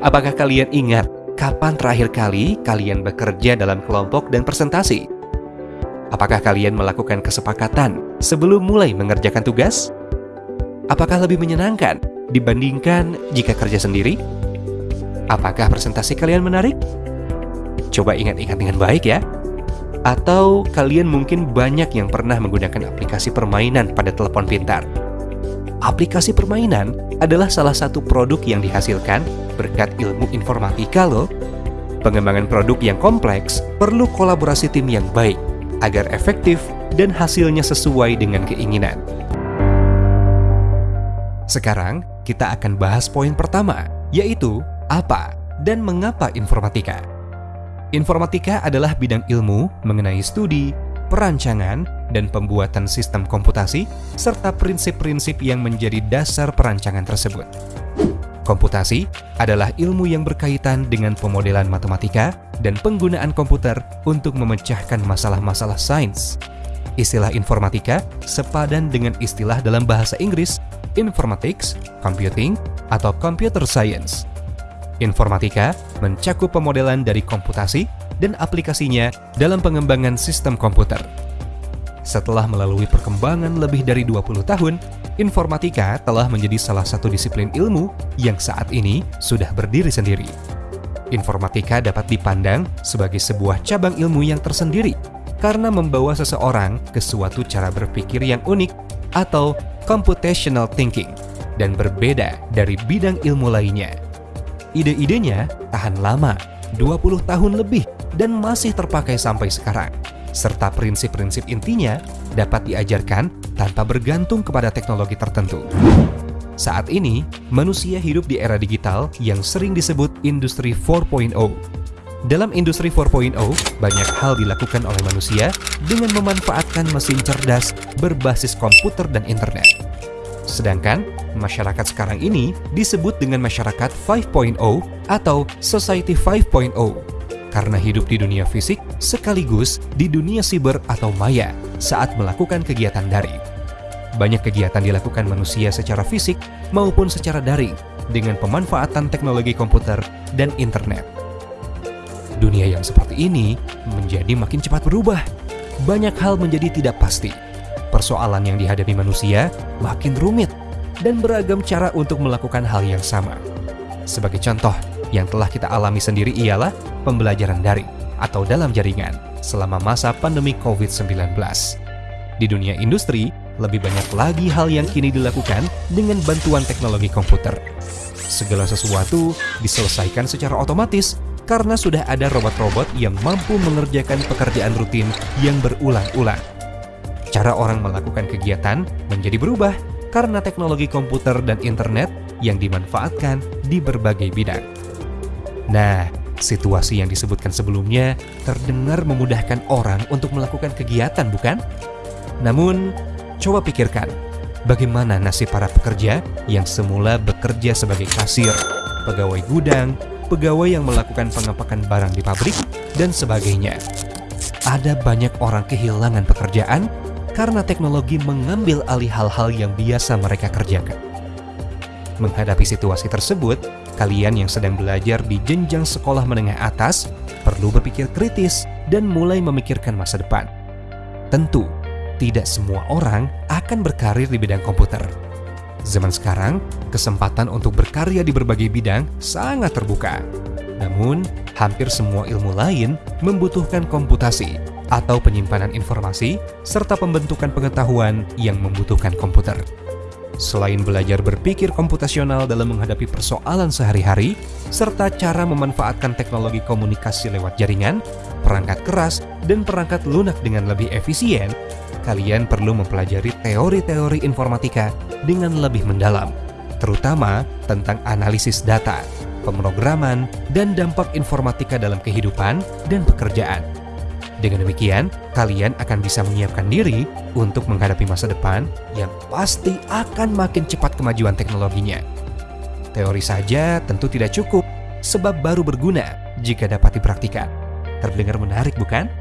Apakah kalian ingat kapan terakhir kali kalian bekerja dalam kelompok dan presentasi? Apakah kalian melakukan kesepakatan sebelum mulai mengerjakan tugas? Apakah lebih menyenangkan dibandingkan jika kerja sendiri? Apakah presentasi kalian menarik? Coba ingat-ingat dengan baik ya. Atau kalian mungkin banyak yang pernah menggunakan aplikasi permainan pada telepon pintar. Aplikasi permainan adalah salah satu produk yang dihasilkan berkat ilmu informatika loh. Pengembangan produk yang kompleks perlu kolaborasi tim yang baik agar efektif dan hasilnya sesuai dengan keinginan. Sekarang kita akan bahas poin pertama, yaitu apa dan mengapa informatika. Informatika adalah bidang ilmu mengenai studi, perancangan, dan pembuatan sistem komputasi, serta prinsip-prinsip yang menjadi dasar perancangan tersebut. Komputasi adalah ilmu yang berkaitan dengan pemodelan matematika dan penggunaan komputer untuk memecahkan masalah-masalah sains. Istilah informatika sepadan dengan istilah dalam bahasa Inggris informatics, computing, atau computer science. Informatika mencakup pemodelan dari komputasi dan aplikasinya dalam pengembangan sistem komputer. Setelah melalui perkembangan lebih dari 20 tahun, informatika telah menjadi salah satu disiplin ilmu yang saat ini sudah berdiri sendiri. Informatika dapat dipandang sebagai sebuah cabang ilmu yang tersendiri karena membawa seseorang ke suatu cara berpikir yang unik atau computational thinking dan berbeda dari bidang ilmu lainnya. Ide-idenya tahan lama, 20 tahun lebih, dan masih terpakai sampai sekarang. Serta prinsip-prinsip intinya dapat diajarkan tanpa bergantung kepada teknologi tertentu. Saat ini, manusia hidup di era digital yang sering disebut Industri 4.0. Dalam Industri 4.0, banyak hal dilakukan oleh manusia dengan memanfaatkan mesin cerdas berbasis komputer dan internet. Sedangkan masyarakat sekarang ini disebut dengan masyarakat 5.0 atau Society 5.0 karena hidup di dunia fisik sekaligus di dunia siber atau maya saat melakukan kegiatan daring. Banyak kegiatan dilakukan manusia secara fisik maupun secara daring dengan pemanfaatan teknologi komputer dan internet. Dunia yang seperti ini menjadi makin cepat berubah. Banyak hal menjadi tidak pasti persoalan yang dihadapi manusia makin rumit dan beragam cara untuk melakukan hal yang sama. Sebagai contoh, yang telah kita alami sendiri ialah pembelajaran daring atau dalam jaringan selama masa pandemi COVID-19. Di dunia industri, lebih banyak lagi hal yang kini dilakukan dengan bantuan teknologi komputer. Segala sesuatu diselesaikan secara otomatis karena sudah ada robot-robot yang mampu mengerjakan pekerjaan rutin yang berulang-ulang cara orang melakukan kegiatan menjadi berubah karena teknologi komputer dan internet yang dimanfaatkan di berbagai bidang. Nah, situasi yang disebutkan sebelumnya terdengar memudahkan orang untuk melakukan kegiatan, bukan? Namun, coba pikirkan, bagaimana nasib para pekerja yang semula bekerja sebagai kasir, pegawai gudang, pegawai yang melakukan pengepakan barang di pabrik, dan sebagainya. Ada banyak orang kehilangan pekerjaan karena teknologi mengambil alih hal-hal yang biasa mereka kerjakan. Menghadapi situasi tersebut, kalian yang sedang belajar di jenjang sekolah menengah atas perlu berpikir kritis dan mulai memikirkan masa depan. Tentu, tidak semua orang akan berkarir di bidang komputer. Zaman sekarang, kesempatan untuk berkarya di berbagai bidang sangat terbuka. Namun, hampir semua ilmu lain membutuhkan komputasi atau penyimpanan informasi, serta pembentukan pengetahuan yang membutuhkan komputer. Selain belajar berpikir komputasional dalam menghadapi persoalan sehari-hari, serta cara memanfaatkan teknologi komunikasi lewat jaringan, perangkat keras, dan perangkat lunak dengan lebih efisien, kalian perlu mempelajari teori-teori informatika dengan lebih mendalam, terutama tentang analisis data, pemrograman, dan dampak informatika dalam kehidupan dan pekerjaan. Dengan demikian, kalian akan bisa menyiapkan diri untuk menghadapi masa depan yang pasti akan makin cepat kemajuan teknologinya. Teori saja tentu tidak cukup, sebab baru berguna jika dapat dipraktikkan. Terdengar menarik bukan?